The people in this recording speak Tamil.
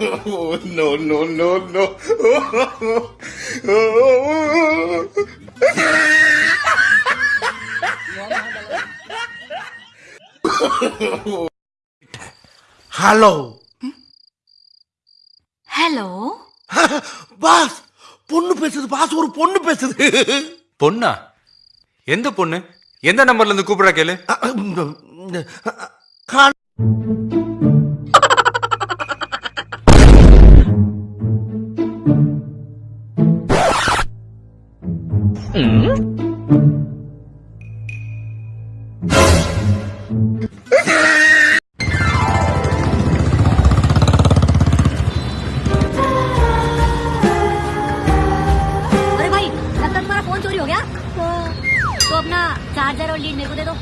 no, no, no, no. Hello hello boss பொண்ணு பேசுது பாஸ் ஒரு பொண்ணு பேசுது. பொண்ணா? எந்த பொண்ணு? எந்த நம்பர்ல இருந்து கூப்பிடா கேளு. अरे भाई लगता तुम्हारा फ़ोन चोरी हो गया। तो अपना चार्जर और लीड मेरे को दे दो।